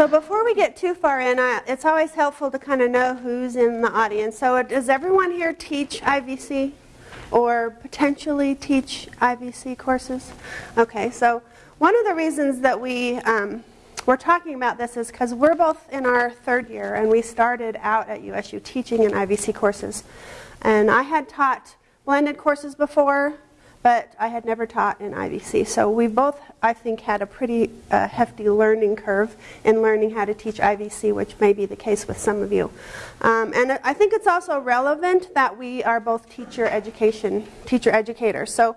So before we get too far in, I, it's always helpful to kind of know who's in the audience. So does everyone here teach IVC or potentially teach IVC courses? Okay, so one of the reasons that we um, we're talking about this is because we're both in our third year and we started out at USU teaching in IVC courses. And I had taught blended courses before, but I had never taught in IVC. So we both, I think, had a pretty uh, hefty learning curve in learning how to teach IVC, which may be the case with some of you. Um, and I think it's also relevant that we are both teacher education, teacher educators. So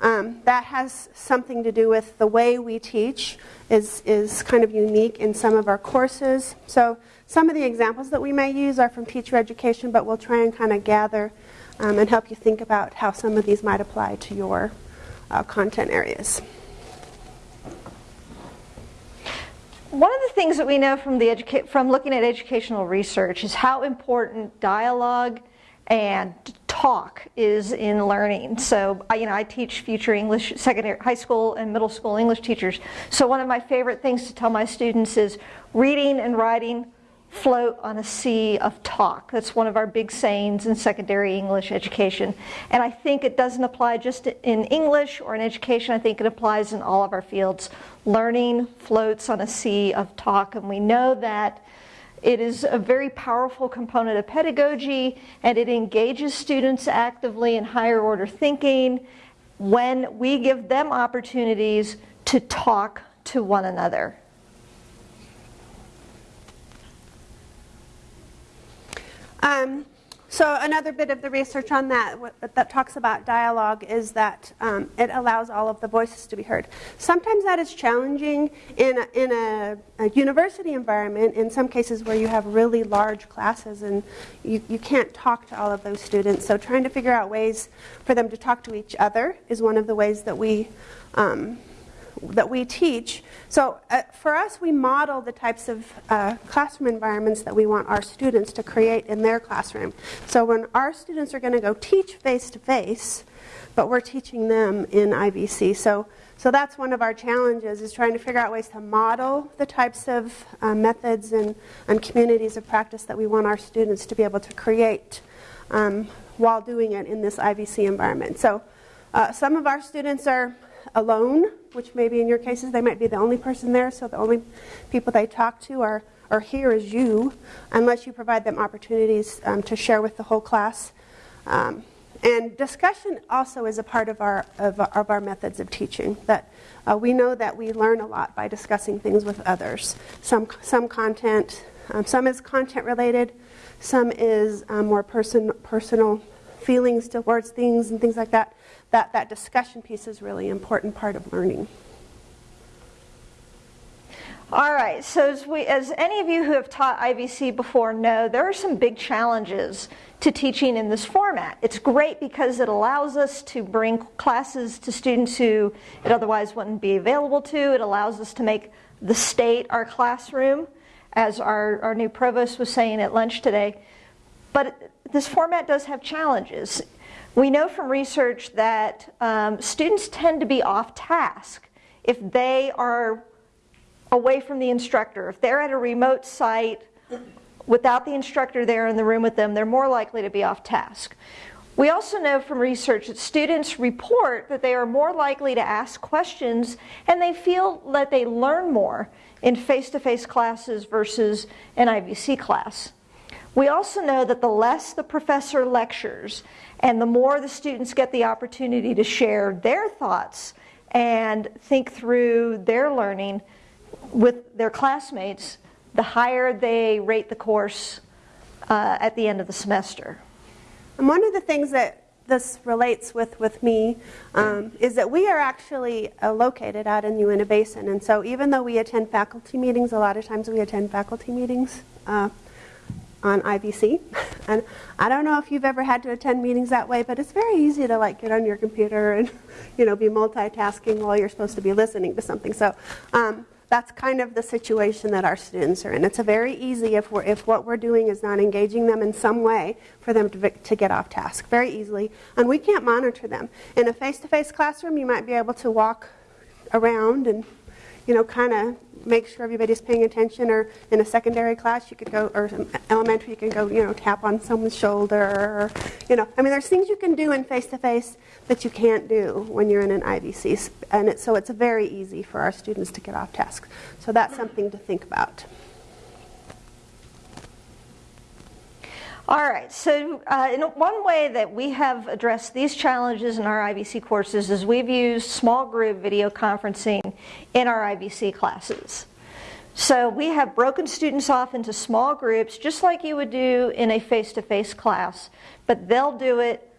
um, that has something to do with the way we teach is, is kind of unique in some of our courses. So some of the examples that we may use are from teacher education, but we'll try and kind of gather um, and help you think about how some of these might apply to your uh, content areas. One of the things that we know from, the from looking at educational research is how important dialogue and talk is in learning. So, you know, I teach future English, secondary, high school and middle school English teachers. So one of my favorite things to tell my students is reading and writing float on a sea of talk. That's one of our big sayings in secondary English education. And I think it doesn't apply just in English or in education, I think it applies in all of our fields. Learning floats on a sea of talk, and we know that it is a very powerful component of pedagogy and it engages students actively in higher order thinking when we give them opportunities to talk to one another. Um, so another bit of the research on that that talks about dialogue is that um, it allows all of the voices to be heard. Sometimes that is challenging in a, in a, a, university environment. In some cases where you have really large classes and you, you can't talk to all of those students. So trying to figure out ways for them to talk to each other is one of the ways that we um, that we teach. So uh, for us, we model the types of uh, classroom environments that we want our students to create in their classroom. So when our students are going to go teach face to face, but we're teaching them in IVC. So, so that's one of our challenges is trying to figure out ways to model the types of uh, methods and, and communities of practice that we want our students to be able to create um, while doing it in this IVC environment. So uh, some of our students are alone, which maybe in your cases they might be the only person there, so the only people they talk to are, are here as you, unless you provide them opportunities um, to share with the whole class. Um, and discussion also is a part of our, of, of our methods of teaching. That uh, we know that we learn a lot by discussing things with others. Some, some content, um, some is content related, some is um, more person, personal feelings towards things and things like that that, that discussion piece is really important part of learning. All right, so as, we, as any of you who have taught IVC before know, there are some big challenges to teaching in this format. It's great because it allows us to bring classes to students who it otherwise wouldn't be available to. It allows us to make the state our classroom, as our, our new provost was saying at lunch today. But this format does have challenges. We know from research that um, students tend to be off task if they are away from the instructor. If they're at a remote site without the instructor there in the room with them, they're more likely to be off task. We also know from research that students report that they are more likely to ask questions and they feel that they learn more in face to face classes versus an IVC class. We also know that the less the professor lectures and the more the students get the opportunity to share their thoughts and think through their learning with their classmates, the higher they rate the course uh, at the end of the semester. And one of the things that this relates with with me um, is that we are actually uh, located out in the Uinta Basin, and so even though we attend faculty meetings, a lot of times we attend faculty meetings uh, on IVC. And I don't know if you've ever had to attend meetings that way, but it's very easy to like get on your computer and you know be multitasking while you're supposed to be listening to something. So um, that's kind of the situation that our students are in. It's a very easy if we're if what we're doing is not engaging them in some way for them to to get off task very easily, and we can't monitor them. In a face-to-face classroom, you might be able to walk around and you know, kind of make sure everybody's paying attention. Or in a secondary class, you could go, or elementary, you can go, you know, tap on someone's shoulder. Or, you know, I mean, there's things you can do in face to face that you can't do when you're in an IVC. And it, so it's very easy for our students to get off task. So that's something to think about. All right, so uh, in one way that we have addressed these challenges in our IVC courses is we've used small group video conferencing in our IVC classes. So we have broken students off into small groups just like you would do in a face-to-face class, but they'll do it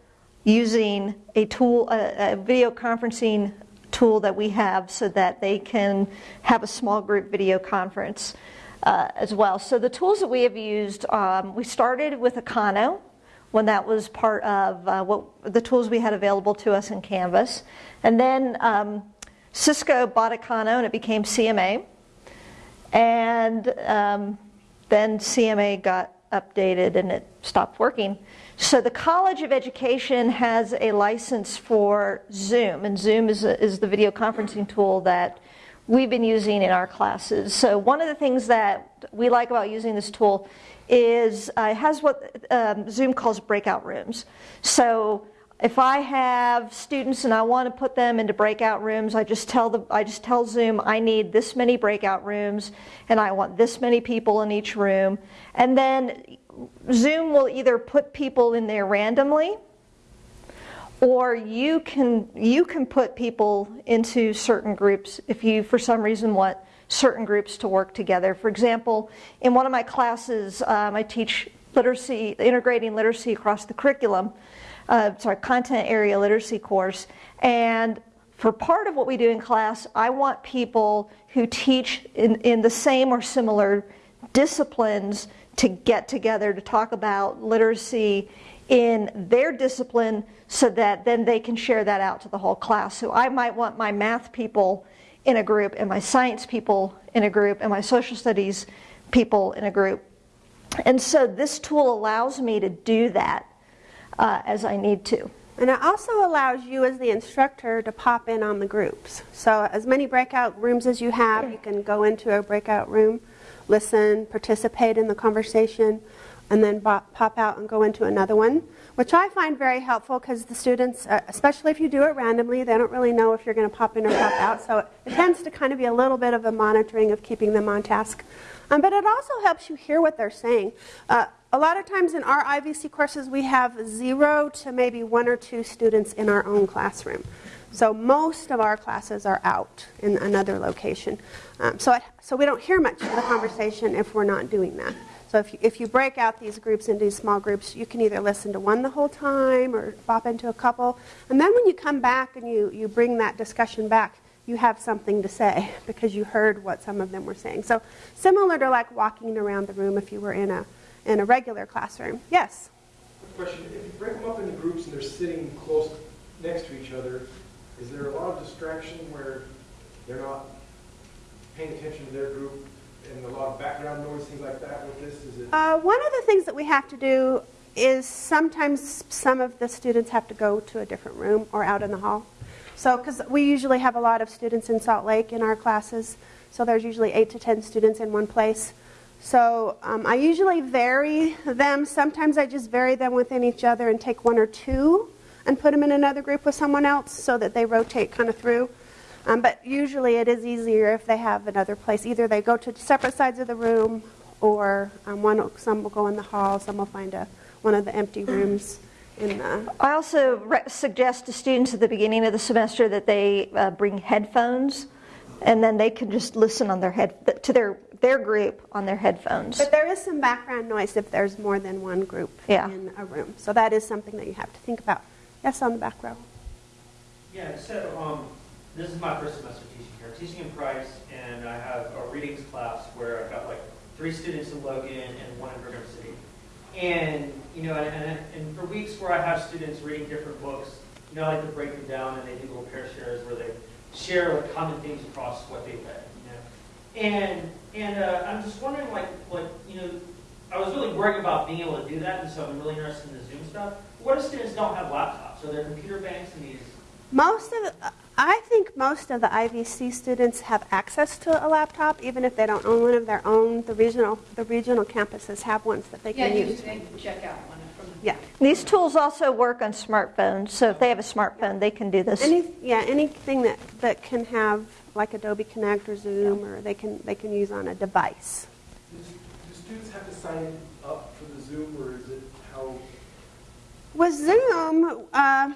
using a tool, a, a video conferencing tool that we have so that they can have a small group video conference uh, as well. So the tools that we have used, um, we started with Acano when that was part of uh, what the tools we had available to us in Canvas. And then um, Cisco bought Acano and it became CMA. And um, then CMA got updated and it stopped working. So the College of Education has a license for Zoom, and Zoom is, a, is the video conferencing tool that we've been using in our classes. So one of the things that we like about using this tool is uh, it has what um, Zoom calls breakout rooms. So if I have students and I want to put them into breakout rooms, I just tell the I just tell Zoom I need this many breakout rooms and I want this many people in each room. And then Zoom will either put people in there randomly or you can you can put people into certain groups if you for some reason want certain groups to work together. For example in one of my classes um, i teach literacy integrating literacy across the curriculum uh, sorry content area literacy course. And for part of what we do in class i want people who teach in, in the same or similar disciplines to get together to talk about literacy in their discipline so that then they can share that out to the whole class. So I might want my math people in a group and my science people in a group and my social studies people in a group. And so this tool allows me to do that uh, as I need to. And it also allows you as the instructor to pop in on the groups. So as many breakout rooms as you have, you can go into a breakout room, listen, participate in the conversation, and then pop out and go into another one, which I find very helpful because the students, uh, especially if you do it randomly, they don't really know if you're going to pop in or pop out. So it tends to kind of be a little bit of a monitoring of keeping them on task. Um, but it also helps you hear what they're saying. Uh, a lot of times in our IVC courses, we have zero to maybe one or two students in our own classroom. So most of our classes are out in another location. Um, so, it, so we don't hear much of the conversation if we're not doing that. So if you, if you break out these groups into small groups, you can either listen to one the whole time or pop into a couple. And then when you come back and you, you bring that discussion back, you have something to say because you heard what some of them were saying. So similar to like walking around the room if you were in a, in a regular classroom. Yes? Question, if you break them up into groups and they're sitting close next to each other, is there a lot of distraction where they're not paying attention to their group and a lot of background noise, things like that with this? Is it? Uh, one of the things that we have to do is sometimes some of the students have to go to a different room or out in the hall. So, because we usually have a lot of students in Salt Lake in our classes, so there's usually eight to ten students in one place. So um, I usually vary them. Sometimes I just vary them within each other and take one or two and put them in another group with someone else so that they rotate kind of through. Um, but usually it is easier if they have another place. Either they go to separate sides of the room, or um, one, some will go in the hall, some will find a, one of the empty rooms. In the I also re- suggest to students at the beginning of the semester that they uh, bring headphones, and then they can just listen on their head to their their group on their headphones. But there is some background noise if there's more than one group yeah. in a room, so that is something that you have to think about. Yes, on the back row. Yeah. So. Um, this is my first semester teaching here. I'm teaching in Price, and I have a readings class where I've got like three students in Logan and one in Brigham City. And, you know, and, and for weeks where I have students reading different books, you know, I like to break them down and they do little pair shares where they share like common themes across what they read, you know. And, and uh, I'm just wondering, like, like, you know, I was really worried about being able to do that, and so I'm really interested in the Zoom stuff. What if students don't have laptops? Are there computer banks in these most of the, I think most of the IVC students have access to a laptop, even if they don't own one of their own. The regional, the regional campuses have ones that they Yeah, can you use. they can check out one from. Yeah. These tools also work on smartphones, so if they have a smartphone, they can do this. Any, yeah, anything that, that can have like Adobe Connect or Zoom, or they can, they can use on a device. Do do students have to sign up for the Zoom, or is it how? With Zoom, uh,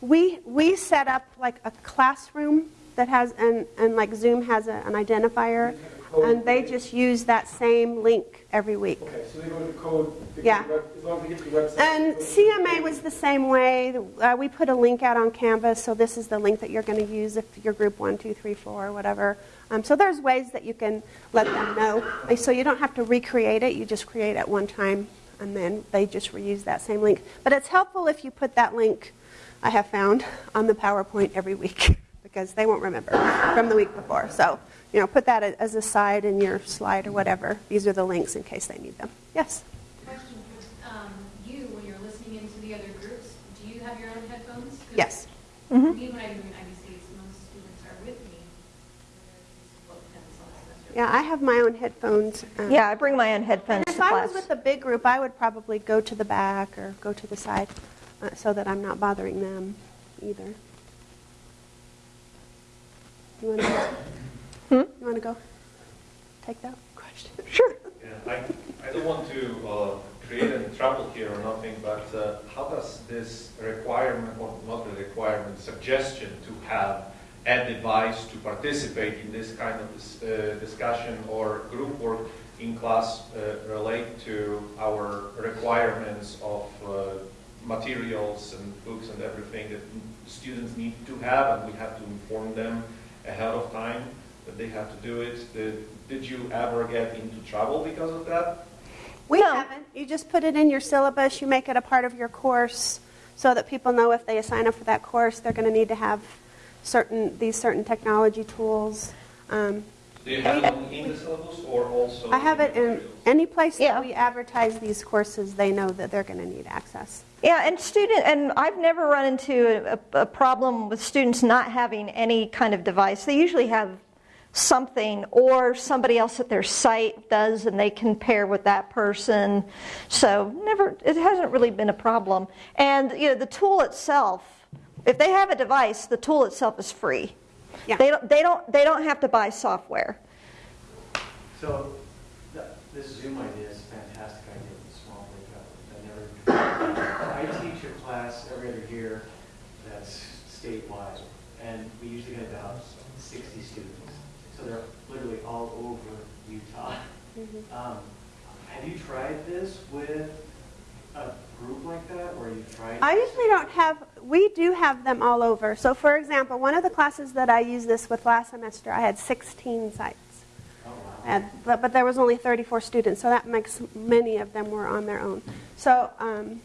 we, we set up like a classroom that has, and, and like Zoom has a, an identifier, and they just use that same link every week. Okay, so they go to code. Yeah. web- As long as they get to the website. And they go to the CMA was the same way. Uh, we put a link out on Canvas, so this is the link that you're going to use if you're group one, two, three, four, whatever. Um, so there's ways that you can let them know. So you don't have to recreate it. You just create it one time, and then they just reuse that same link. But it's helpful if you put that link, I have found, on the PowerPoint every week because they won't remember from the week before. So, you know, put that as a side in your slide or whatever. These are the links in case they need them. Yes? Question, um, you, when you're listening into the other groups, do you have your own headphones? Yes. Me, when I do an most students are with me. Well, it depends on the semester. Yeah, I have my own headphones. um, Yeah, I bring my own headphones And to if I class. was with a big group, I would probably go to the back or go to the side uh, so that I'm not bothering them either. You want to Hmm? you want to go take that question? Sure. Yeah, I, I don't want to uh, create any trouble here or nothing, but uh, how does this requirement, or not the requirement, suggestion to have a device to participate in this kind of dis- uh, discussion or group work in class uh, relate to our requirements of uh, materials and books and everything that students need to have, and we have to inform them ahead of time that they have to do it. Did, did you ever get into trouble because of that? We No. haven't. You just put it in your syllabus. You make it a part of your course so that people know if they sign up for that course, they're going to need to have certain these certain technology tools. Um, Do you have it on- in the syllabus or also? I have it in any place Yeah. that we advertise these courses. They know that they're going to need access. Yeah, and student, and I've never run into a, a problem with students not having any kind of device. They usually have something, or somebody else at their site does, and they can pair with that person. So never, it hasn't really been a problem. And you know, the tool itself, if they have a device, the tool itself is free. Yeah. They don't, they don't, they don't have to buy software. So, this Zoom idea is a fantastic idea with small breakout. I never, I teach a class every other year that's statewide, and we usually get about 60 students. So they're literally all over Utah. Um, Have you tried this with a group like that, where you've tried? I usually don't have, we do have them all over. So, for example, one of the classes that I used this with last semester, I had 16 sites. Oh. And, but, but there was only 34 students, so that makes many of them were on their own. So, um,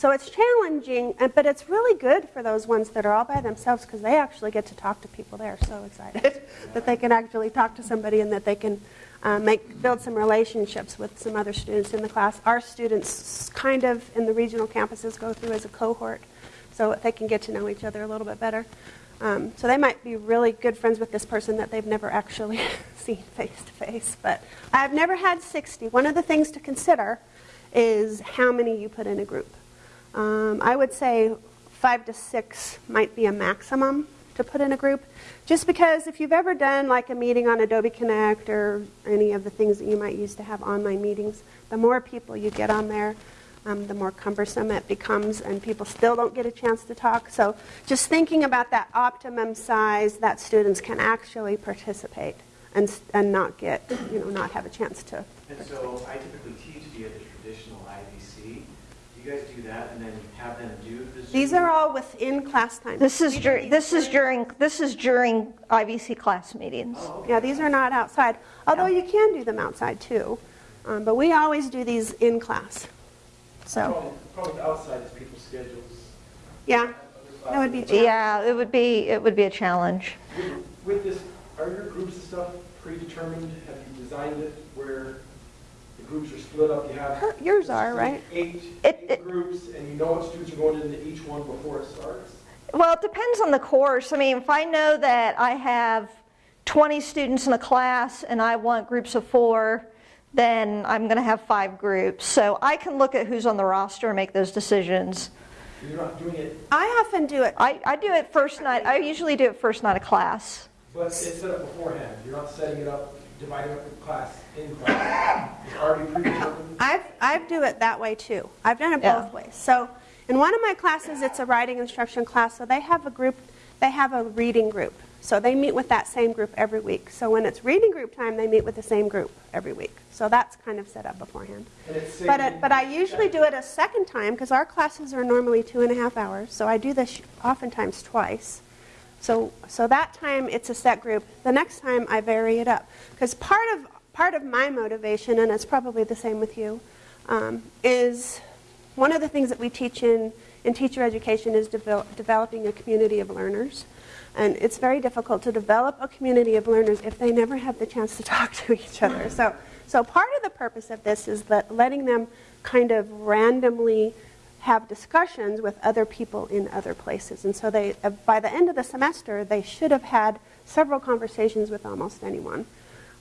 so it's challenging, uh, but it's really good for those ones that are all by themselves because they actually get to talk to people. They are so excited that they can actually talk to somebody and that they can uh, make build some relationships with some other students in the class. Our students, kind of in the regional campuses, go through as a cohort, so they can get to know each other a little bit better. Um, so they might be really good friends with this person that they've never actually seen face to face. But I've never had 60. One of the things to consider is how many you put in a group. Um, I would say five to six might be a maximum to put in a group. Just because if you've ever done like a meeting on Adobe Connect or any of the things that you might use to have online meetings, the more people you get on there, um, the more cumbersome it becomes, and people still don't get a chance to talk. So, just thinking about that optimum size that students can actually participate and, and not get, you know, not have a chance to. And so I typically teach via the traditional. Do you guys do that and then have them do the Zoom? These are all within class time. This is We do during, this is during- during, this is during IVC class meetings. Oh, okay. Yeah, these are not outside, although you can do them outside too. Um, but we always do these in class. So, Problem problem outside is people's schedules. yeah, that would be challenging. Yeah, it would be, it would be a challenge. With- With this, are your groups and stuff predetermined? Have you designed it where the groups are split up? You have. Her- yours are, right? Eight, It- eight it- groups, and you know what students are going into each one before it starts? Well, it depends on the course. I mean, if I know that I have 20 students in a class and I want groups of four, then I'm going to have five groups. So I can look at who's on the roster and make those decisions. You're not doing it, I often do it. I, I do it first night. I usually do it first night of class. but it's set up beforehand. You're not setting it up, dividing up the class in class. It's already predetermined. I've, I do it that way too. I've done it Yeah. both ways. So in one of my classes, it's a writing instruction class, so they have a group, they have a reading group. So they meet with that same group every week. So when it's reading group time, they meet with the same group every week. So that's kind of set up beforehand. But, uh, it, but I usually do it a second time because our classes are normally two and a half hours. So I do this oftentimes twice. So, so that time it's a set group. The next time I vary it up because part of part of my motivation, and it's probably the same with you, um, is one of the things that we teach in in teacher education is devel- developing a community of learners. And it's very difficult to develop a community of learners if they never have the chance to talk to each other. So, so part of the purpose of this is that letting them kind of randomly have discussions with other people in other places. And so they, uh, by the end of the semester, they should have had several conversations with almost anyone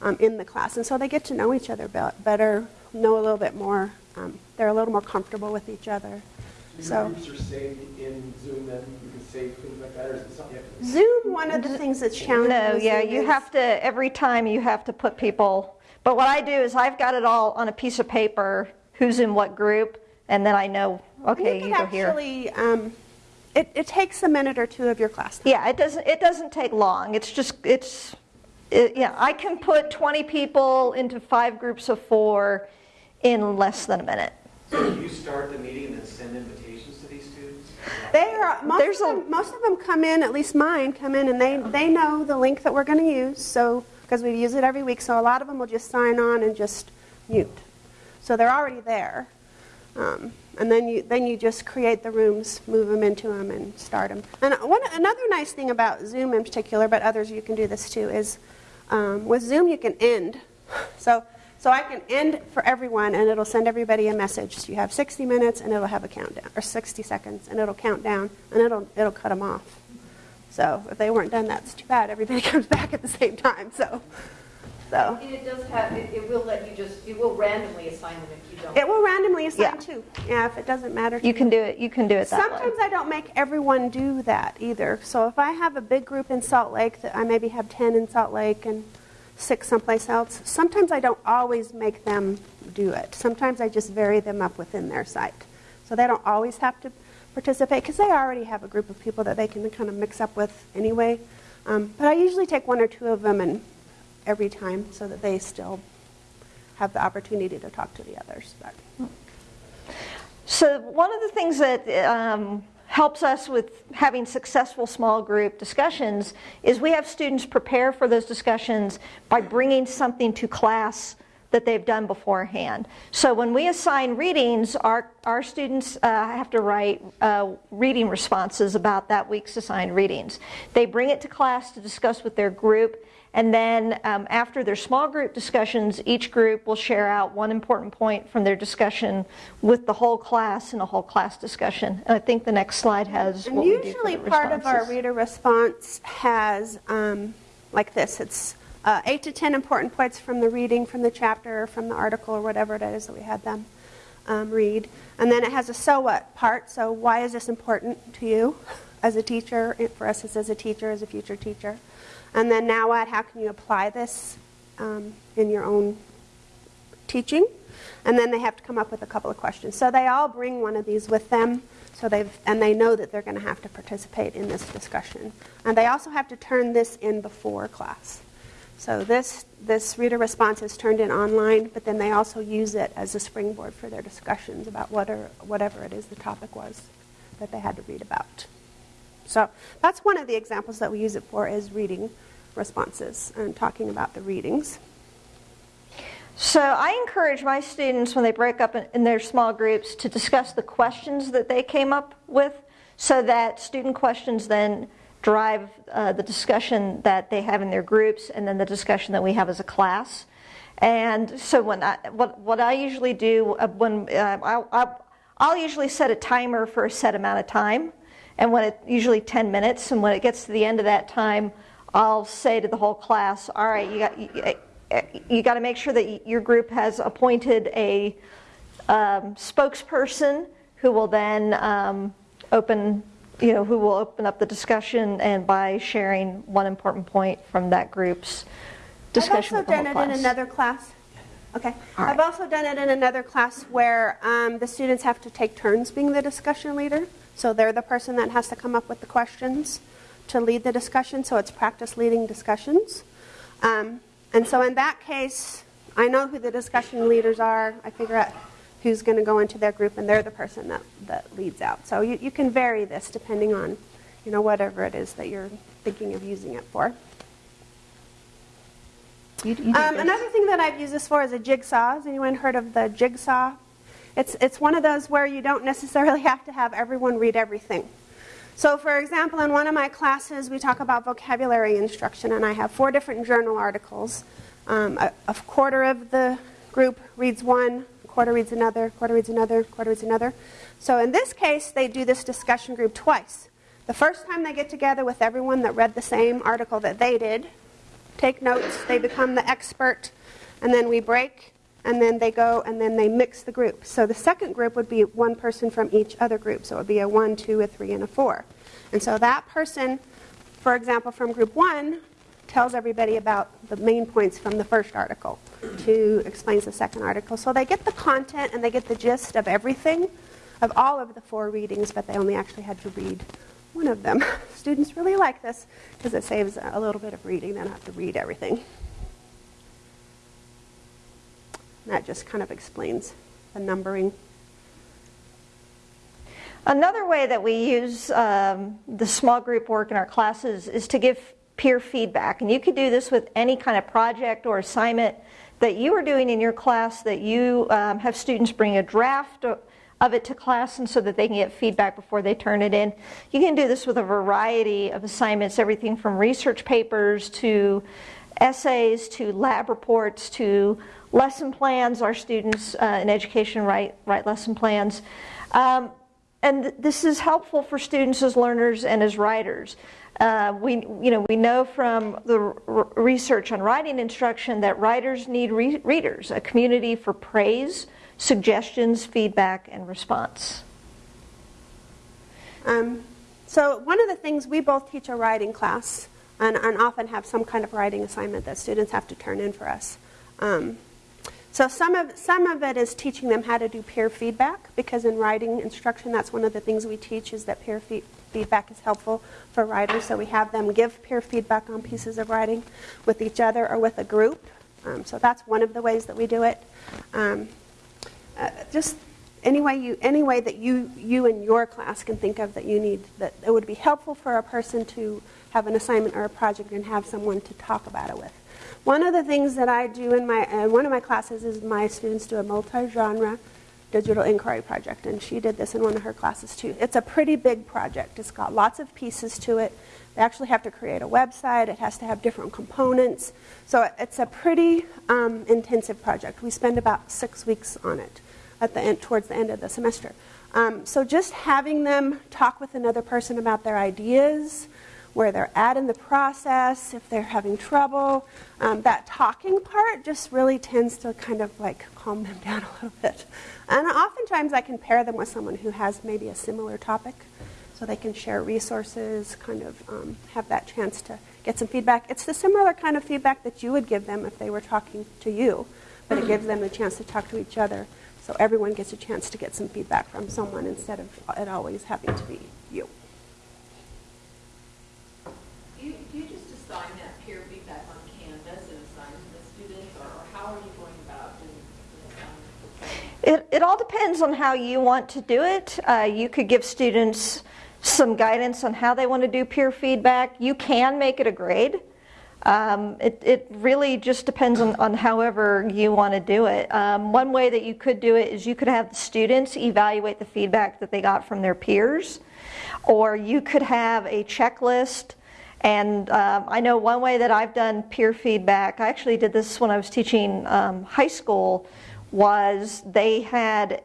um, in the class. And so they get to know each other be- better, know a little bit more. Um, they're a little more comfortable with each other. Your So- groups are saved in Zoom, then you can save things like that, or is it something to? Zoom, one of the things that's challenging. No, yeah, Zoom you is- have to, every time you have to put people, but what I do is I've got it all on a piece of paper, who's in what group, and then I know, okay, you you could go here. um, it, it takes a minute or two of your class. time. Yeah, it doesn't, it doesn't take long. It's just, it's, it, yeah, I can put 20 people into five groups of four in less than a minute. So you start the meeting and then send invitations to these students? They are most There's of, a- them, most of them come in, at least mine come in, and they they know the link that we're going to use. So because we use it every week, so a lot of them will just sign on and just mute. So they're already there, um, and then you then you just create the rooms, move them into them, and start them. And one another nice thing about Zoom in particular, but others you can do this too, is um, with Zoom you can end. So. So I can end for everyone, and it'll send everybody a message. So you have 60 minutes, and it'll have a countdown, or 60 seconds, and it'll count down, and it'll it'll cut them off. So if they weren't done, that's too bad. Everybody comes back at the same time. So, so And it does have, it, it will let you just, it will randomly assign them if you don't. it will randomly assign Yeah. too. Yeah, if it doesn't matter. You can do it, you can do it that way. Sometimes I don't make everyone do that either. So if I have a big group in Salt Lake, that I maybe have 10 in Salt Lake and six someplace else, sometimes I don't always make them do it. Sometimes I just vary them up within their site. So they don't always have to participate because they already have a group of people that they can kind of mix up with anyway. Um, but I usually take one or two of them and every time so that they still have the opportunity to talk to the others. But. So one of the things that um, helps us with having successful small group discussions is we have students prepare for those discussions by bringing something to class that they've done beforehand. So when we assign readings, our, our students uh, have to write uh, reading responses about that week's assigned readings. They bring it to class to discuss with their group, and then um, after their small group discussions, each group will share out one important point from their discussion with the whole class in a whole class discussion. And I think the next slide has And what we do for usually part of our reader response has, um, like this, it's uh, eight to 10 important points from the reading, from the chapter, or from the article, or whatever it is that we had them um, read. And then it has a so what part, so why is this important to you as a teacher, for us as a teacher, as a future teacher. And then now what, how can you apply this um, in your own teaching, and then they have to come up with a couple of questions. So they all bring one of these with them, so they've and they know that they're going to have to participate in this discussion, and they also have to turn this in before class. So this this reader response is turned in online, but then they also use it as a springboard for their discussions about what or, whatever it is the topic was that they had to read about. So that's one of the examples that we use it for is reading responses and talking about the readings. So I encourage my students when they break up in, their small groups to discuss the questions that they came up with so that student questions then drive uh, the discussion that they have in their groups and then the discussion that we have as a class. And so when I, what, what I usually do uh, when uh, I'll, I'll, I'll usually set a timer for a set amount of time And when it usually 10 minutes, and when it gets to the end of that time, I'll say to the whole class, "All right, you got you, you got to make sure that your group has appointed a um, spokesperson who will then um, open." You know, who will open up the discussion and by sharing one important point from that group's discussion I've with the also done it class. in another class. Okay. All I've also done it in another class where um, the students have to take turns being the discussion leader. So they're the person that has to come up with the questions to lead the discussion. So it's practice leading discussions. Um, and so in that case, I know who the discussion leaders are. I figure out who's going to go into their group, and they're the person that, that leads out. So you, you can vary this depending on, you know, whatever it is that you're thinking of using it for. You- you Um, another thing that I've used this for is a jigsaw. Has anyone heard of the jigsaw? It's, it's one of those where you don't necessarily have to have everyone read everything. So, for example, in one of my classes, we talk about vocabulary instruction, and I have four different journal articles. Um, a, a quarter of the group reads one, a quarter reads another, a quarter reads another, a quarter reads another. So, in this case, they do this discussion group twice. The first time they get together with everyone that read the same article that they did, take notes, they become the expert, and then we break, and then they go and then they mix the group. So the second group would be one person from each other group. So it would be a one, two, a three, and a four. And so that person, for example, from group one, tells everybody about the main points from the first article. Two explains the second article. So they get the content and they get the gist of everything, of all of the four readings, but they only actually had to read one of them. Students really like this because it saves a little bit of reading. They don't have to read everything. That just kind of explains the numbering. Another way that we use um, the small group work in our classes is to give peer feedback. And you could do this with any kind of project or assignment that you are doing in your class that you um, have students bring a draft of it to class and so that they can get feedback before they turn it in. You can do this with a variety of assignments, everything from research papers to essays to lab reports to lesson plans. Our students uh, in education write, write lesson plans. Um, and th- this is helpful for students as learners and as writers. Uh, we, you know, we know from the research on writing instruction that writers need re- readers, a community for praise, suggestions, feedback, and response. Um, so one of the things we both teach a writing class and, and often have some kind of writing assignment that students have to turn in for us. Um, so some of, some of it is teaching them how to do peer feedback because in writing instruction that's one of the things we teach is that peer fe- feedback is helpful for writers. So we have them give peer feedback on pieces of writing with each other or with a group. Um, so that's one of the ways that we do it. Um, uh, just any way you any way that you you and your class can think of that you need that it would be helpful for a person to have an assignment or a project and have someone to talk about it with. One of the things that I do in my uh, one of my classes is my students do a multi-genre digital inquiry project, and she did this in one of her classes too. It's a pretty big project. It's got lots of pieces to it. They actually have to create a website. It has to have different components. So it's a pretty um, intensive project. We spend about six weeks on it at the end, towards the end of the semester. Um, so just having them talk with another person about their ideas, where they're at in the process, if they're having trouble, um, that talking part just really tends to kind of like calm them down a little bit. And oftentimes I can pair them with someone who has maybe a similar topic so they can share resources, kind of um, have that chance to get some feedback. It's the similar kind of feedback that you would give them if they were talking to you, but it gives them the chance to talk to each other. So everyone gets a chance to get some feedback from someone instead of it always having to be you. Do you, do you just assign that peer feedback on Canvas and assign to the students, or or how are you going about doing the assignment? It, it all depends on how you want to do it. Uh, you could give students some guidance on how they want to do peer feedback. You can make it a grade. Um, it, it really just depends on, on however you want to do it. Um, one way that you could do it is you could have the students evaluate the feedback that they got from their peers, or you could have a checklist. And um, I know one way that I've done peer feedback, I actually did this when I was teaching um, high school, was they had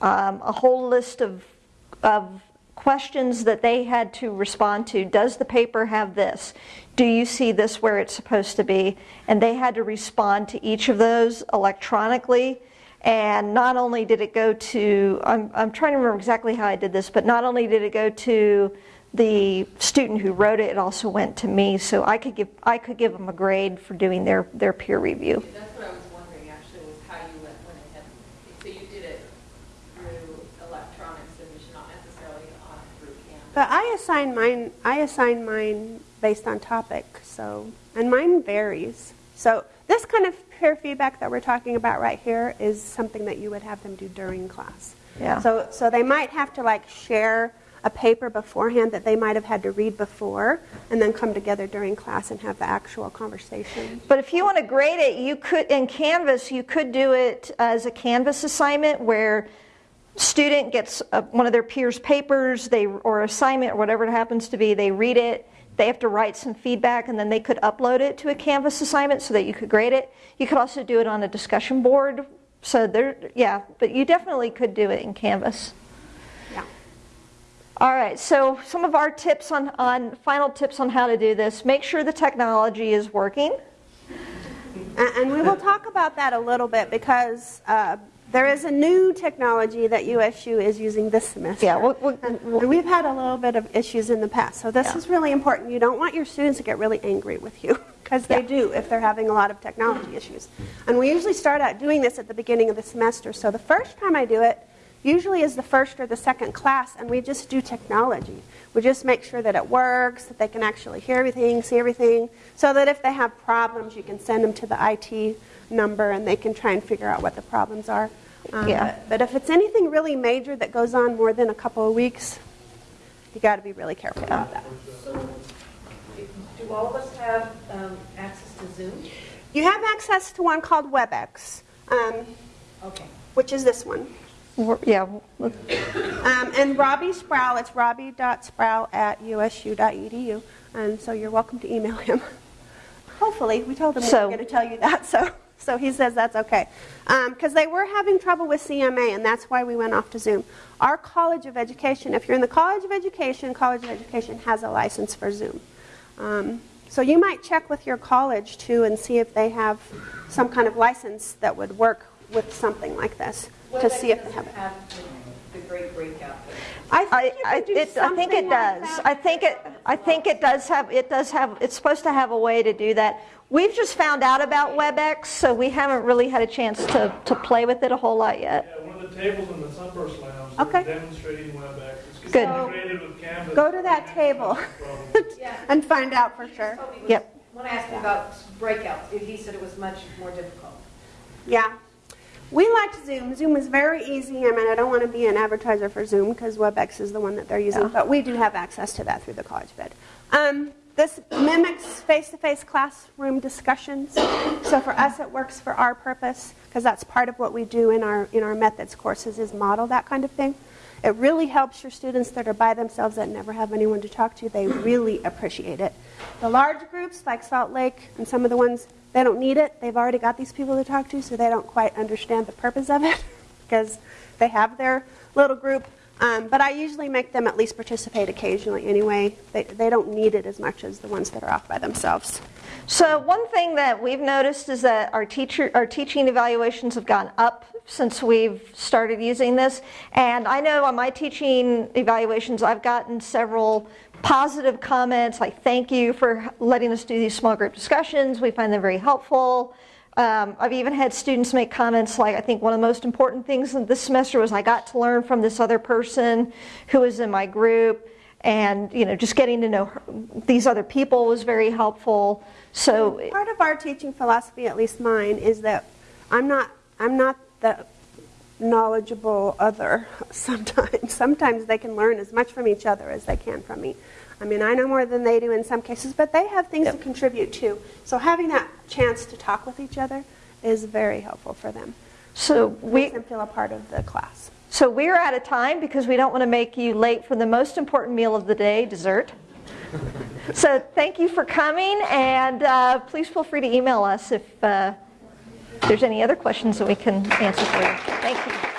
um, a whole list of, of questions that they had to respond to. Does the paper have this? Do you see this where it's supposed to be? And they had to respond to each of those electronically. And not only did it go to, I'm, I'm trying to remember exactly how I did this, but not only did it go to the student who wrote it, it also went to me. So I could give, I could give them a grade for doing their, their peer review. That's what I was wondering, actually, was how you went, went ahead. So you did it through electronics and just not necessarily on through Canvas? But I assign mine. I assign mine based on topic. So, and mine varies. So this kind of peer feedback that we're talking about right here is something that you would have them do during class. Yeah. So, so they might have to like share a paper beforehand that they might have had to read before, and then come together during class and have the actual conversation. But if you want to grade it, you could in Canvas, you could do it as a Canvas assignment where student gets a, one of their peers' papers, they or assignment or whatever it happens to be, they read it, they have to write some feedback, and then they could upload it to a Canvas assignment so that you could grade it. You could also do it on a discussion board. So there, yeah, but you definitely could do it in Canvas. Yeah. All right, so some of our tips on, on final tips on how to do this. Make sure the technology is working. And, and we will talk about that a little bit because uh, there is a new technology that USU is using this semester. Yeah, we'll- we'll- we've had a little bit of issues in the past. So this Yeah. is really important. You don't want your students to get really angry with you because they Yeah. do if they're having a lot of technology issues. And we usually start out doing this at the beginning of the semester. So the first time I do it usually is the first or the second class and we just do technology. We just make sure that it works, that they can actually hear everything, see everything, so that if they have problems, you can send them to the IT number and they can try and figure out what the problems are. Um, Yeah. But, but if it's anything really major that goes on more than a couple of weeks, you got to be really careful about that. So, do all of us have um, access to Zoom? You have access to one called WebEx, um, Okay. which is this one. We're- Yeah, Um, and Robbie Sproul, it's robbie.sproul at usu.edu. And so you're welcome to email him. Hopefully, we told him we So- were going to tell you that, so, so he says that's okay. Because they were having trouble with CMA, and that's why we went off to Zoom. Our College of Education, if you're in the College of Education, College of Education has a license for Zoom. Um, so you might check with your college too and see if they have some kind of license that would work with something like this to see if they have it. Have the, the great breakout. I think I, you I, could do it, I think it like does. that. I think it. I think it does have. It does have. It's supposed to have a way to do that. We've just found out about WebEx, so we haven't really had a chance to, to play with it a whole lot yet. Yeah, one of the tables in the Sunburst Lounge, Okay. they're demonstrating WebEx. It's Good. integrated with Canvas. Go to that table and find out for sure. Toby was- Yep. When I asked him about breakouts, he said it was much more difficult. Yeah. We liked Zoom. Zoom is very easy. I mean, I don't want to be an advertiser for Zoom because WebEx is the one that they're using, Yeah. but we do have access to that through the College Bed. Um, this mimics face-to-face classroom discussions. So for us, it works for our purpose because that's part of what we do in our in our methods courses is model that kind of thing. It really helps your students that are by themselves that never have anyone to talk to. They really appreciate it. The large groups like Salt Lake and some of the ones they don't need it. They've already got these people to talk to, so they don't quite understand the purpose of it because they have their little group. Um, but I usually make them at least participate occasionally anyway. They, they don't need it as much as the ones that are off by themselves. So one thing that we've noticed is that our teacher, our teaching evaluations have gone up since we've started using this. And I know on my teaching evaluations, I've gotten several positive comments like "Thank you for letting us do these small group discussions. We find them very helpful." Um, I've even had students make comments like, "I think one of the most important things in this semester was I got to learn from this other person who was in my group." And you know, just getting to know her, these other people was very helpful. So Part of our teaching philosophy, at least mine, is that I'm not I'm not the knowledgeable other sometimes. Sometimes they can learn as much from each other as they can from me. I mean, I know more than they do in some cases, but they have things to contribute too. So having that chance to talk with each other is very helpful for them. So we, feel a part of the class. so we're out of time because we don't want to make you late for the most important meal of the day, dessert. So thank you for coming, and uh, please feel free to email us if uh, there's any other questions that we can answer for you. Thank you.